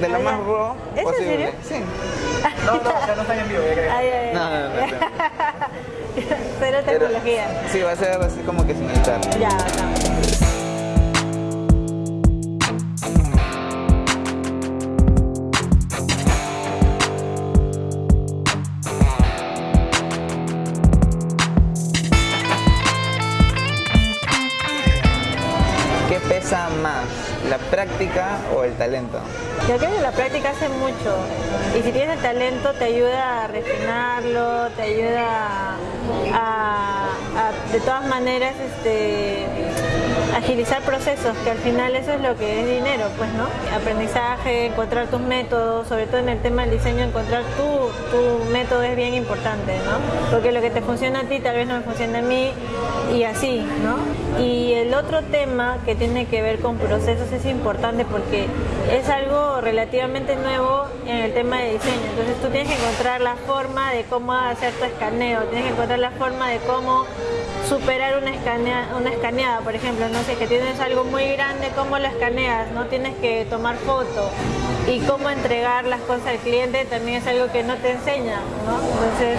de lo más raw ¿Es posible. en serio? Sí. No, no, ya no están en vivo, ya creo. Ay, ay, ay. No, no, no, no. Cero Pero- tecnología. sí, va a ser así como que sin editar. Ya, acá. Práctica o el talento? Yo creo que la práctica hace mucho y si tienes el talento te ayuda a refinarlo, te ayuda a, a, de todas maneras este, agilizar procesos, que al final eso es lo que es dinero, pues, ¿no? Aprendizaje, encontrar tus métodos, sobre todo en el tema del diseño, encontrar tu, tu método es bien importante, ¿no? Porque lo que te funciona a ti tal vez no me funciona a mí y así, ¿no? Y el otro tema que tiene que ver con procesos es importante porque es algo relativamente nuevo en el tema de diseño. Entonces tú tienes que encontrar la forma de cómo hacer tu escaneo, tienes que encontrar la forma de cómo superar una, escanea, una escaneada, por ejemplo, no sé, que tienes algo muy grande, cómo lo escaneas, no tienes que tomar foto y cómo entregar las cosas al cliente también es algo que no te enseña, ¿no? Entonces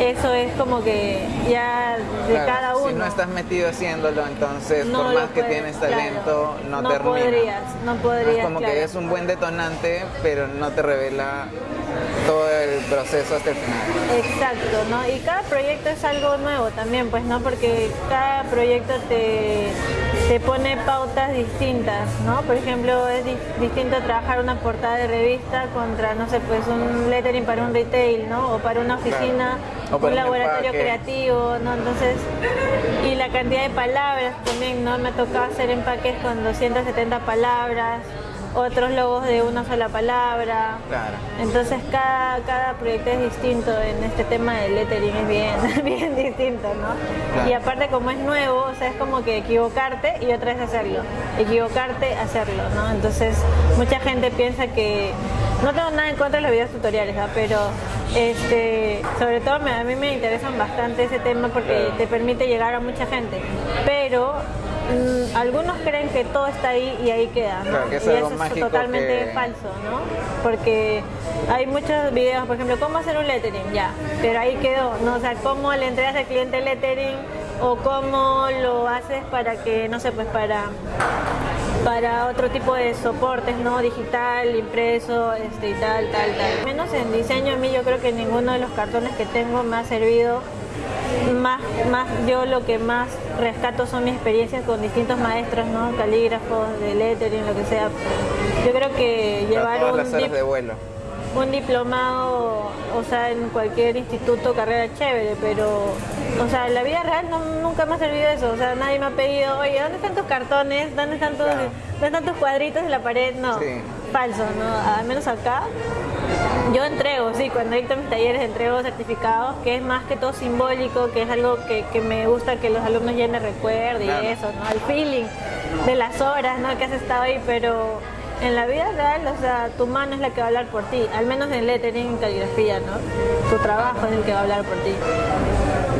eso es como que ya de Claro, cada uno. Si no estás metido haciéndolo, entonces No por más que tienes claro. talento, no, No termina. podrías, no podrías, Es como claro. que es un buen detonante, pero no te revela todo el proceso hasta el final. Exacto, ¿no? Y cada proyecto es algo nuevo también, pues, ¿no? Porque cada proyecto te, te pone pautas distintas, ¿no? Por ejemplo, es di- distinto trabajar una portada de revista contra, no sé, pues un lettering para un retail, ¿no? O para una oficina, O para un un laboratorio empaque. creativo, ¿no? Entonces, y la cantidad de palabras también, ¿no? Me tocó hacer empaques con 270 palabras, otros logos de una sola palabra. Claro. Entonces cada, cada proyecto es distinto en este tema del lettering, es bien, bien distinto, ¿no? Claro. Y aparte como es nuevo, o sea, es como que equivocarte y otra vez hacerlo, equivocarte, hacerlo, ¿no? Entonces mucha gente piensa que, no tengo nada en contra de los videos tutoriales, ¿ah? pero este, sobre todo me- a mí me interesan bastante ese tema porque te permite llegar a mucha gente, pero mm, algunos creen que todo está ahí y ahí queda, ¿no? Claro, que es y algo eso es totalmente que- falso, ¿no? Porque hay muchos videos, por ejemplo, cómo hacer un lettering, ya, pero ahí quedó, ¿no? O sea, cómo le entregas al cliente el lettering o cómo lo haces para que, no sé, pues para para otro tipo de soportes, ¿no? Digital, impreso, este y tal, tal, tal. Menos en diseño a mí yo creo que ninguno de los cartones que tengo me ha servido más, más yo lo que más rescato son mis experiencias con distintos maestros, ¿no? Calígrafos, de lettering, lo que sea. Yo creo que llevar un las horas de vuelo. Un diplomado, o sea, en cualquier instituto, carrera chévere, pero, o sea, en la vida real no- nunca me ha servido eso. O sea, nadie me ha pedido, oye, ¿dónde están tus cartones? ¿Dónde están tus, Claro. ¿dónde están tus cuadritos en la pared? No, Sí. falso, ¿no? Al menos acá. Yo entrego, sí, cuando dicto mis talleres entrego certificados, que es más que todo simbólico, que es algo que, que me gusta que los alumnos llenen recuerdo y Claro. eso, ¿no? El feeling de las horas, ¿no? Que has estado ahí, pero en la vida real, o sea, tu mano es la que va a hablar por ti, al menos en lettering, en caligrafía, ¿no? Tu trabajo es el que va a hablar por ti.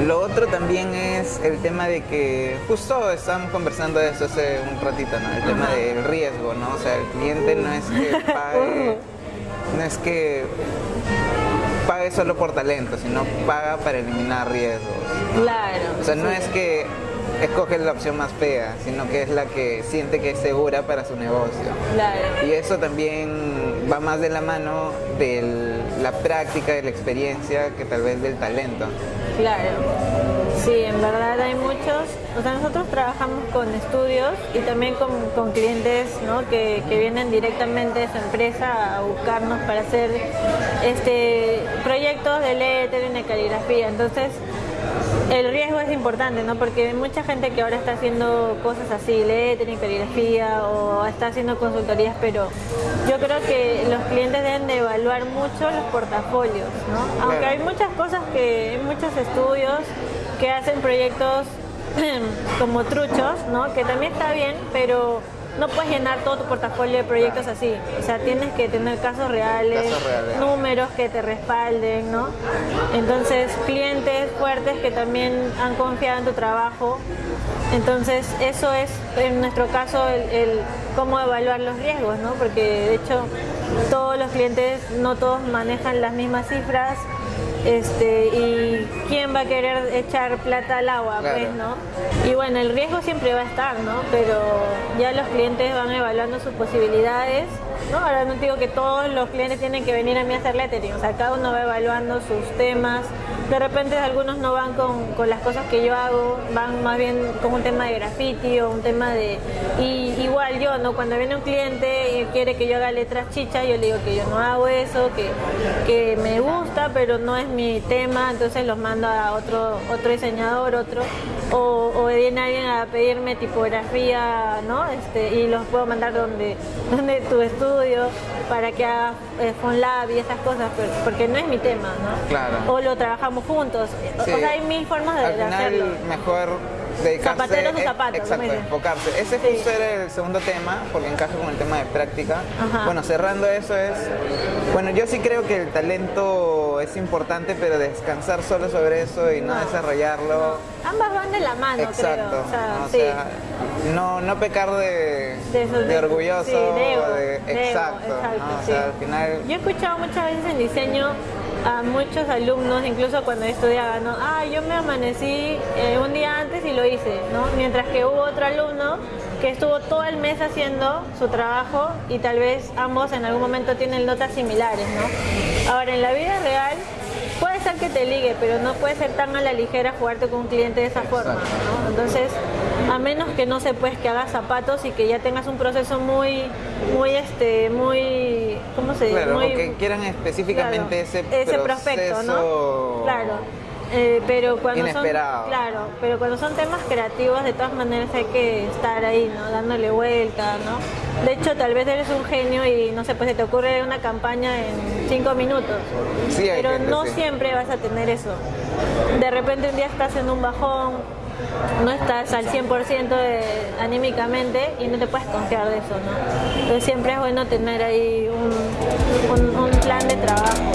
Lo otro también es el tema de que, justo estábamos conversando de eso hace un ratito, ¿no? El tema del riesgo, ¿no? O sea, el cliente no es que pague, no es que pague solo por talento, sino paga para eliminar riesgos. Claro. O sea, no sí. es que escoge la opción más fea, sino que es la que siente que es segura para su negocio. Claro. Y eso también va más de la mano de la práctica, de la experiencia, que tal vez del talento. Claro. Sí, en verdad hay muchos. O sea, nosotros trabajamos con estudios y también con, con clientes ¿no? que, que vienen directamente de su empresa a buscarnos para hacer este proyectos de lettering, de caligrafía. Entonces, el riesgo es importante, ¿no? Porque hay mucha gente que ahora está haciendo cosas así, lettering, caligrafía o está haciendo consultorías, pero yo creo que los clientes deben de evaluar mucho los portafolios, ¿no? Aunque Claro. hay muchas cosas que, hay muchos estudios que hacen proyectos como truchos, ¿no? Que también está bien, pero no puedes llenar todo tu portafolio de proyectos así. O sea, tienes que tener casos reales, Casos reales. números que te respalden, ¿no? Entonces, clientes fuertes que también han confiado en tu trabajo. Entonces, eso es, en nuestro caso, el, el cómo evaluar los riesgos, ¿no? Porque, de hecho, todos los clientes, no todos manejan las mismas cifras, este, y quién va a querer echar plata al agua, Claro. pues, ¿no? Y bueno, el riesgo siempre va a estar, ¿no? Pero ya los clientes van evaluando sus posibilidades, ¿no? Ahora no digo que todos los clientes tienen que venir a mí a hacer lettering, o sea, cada uno va evaluando sus temas. De repente algunos no van con, con las cosas que yo hago, van más bien con un tema de graffiti o un tema de... Y igual yo, ¿no? Cuando viene un cliente y quiere que yo haga letras chicha, yo le digo que yo no hago eso, que, que me gusta, pero no es mi tema, entonces los mando a otro, otro diseñador, otro, o, o viene alguien a pedirme tipografía, ¿no? Este, y los puedo mandar donde, donde tu estudio para que haga eh, FonLab y esas cosas, pero- porque no es mi tema, ¿no? Claro. O lo trabajamos juntos, Sí. o sea, hay mil formas de, Al de final, hacerlo. mejor dedicarse... Zapatero a su eh, zapato, como Exacto, enfocarse. Ese Sí. justo era el segundo tema, porque encaja con el tema de práctica. Ajá. Bueno, cerrando eso es... Bueno, yo sí creo que el talento es importante, pero descansar solo sobre eso y no, No. desarrollarlo... Ambas van de la mano, Exacto. creo. O sea, ¿no? O sí. sea, no, no pecar de, De de de- orgulloso sí, de, exacto, exacto, ¿no? O sí. sea, al final Yo he escuchado muchas veces en diseño a muchos alumnos, incluso cuando estudiaba, ¿no? Ah, yo me amanecí eh, un día antes y lo hice, ¿no? Mientras que hubo otro alumno que estuvo todo el mes haciendo su trabajo y tal vez ambos en algún momento tienen notas similares, ¿no? Ahora, en la vida real que te ligue, pero no puede ser tan a la ligera jugarte con un cliente de esa forma, ¿no? Entonces, a menos que no se pues que hagas zapatos y que ya tengas un proceso muy, muy este, muy, ¿cómo se dice? Claro, muy, o que quieran específicamente claro, ese, prospecto, ¿no? Claro. Eh, pero cuando Inesperado. son claro, pero cuando son temas creativos de todas maneras hay que estar ahí, ¿no? Dándole vuelta, ¿no? De hecho, tal vez eres un genio y no sé, pues se te ocurre una campaña en cinco minutos. Sí, hay pero gente, no sí. siempre vas a tener eso. De repente un día estás en un bajón, no estás al 100% de- anímicamente y no te puedes confiar de eso, ¿no? Entonces siempre es bueno tener ahí un, un- un plan de trabajo.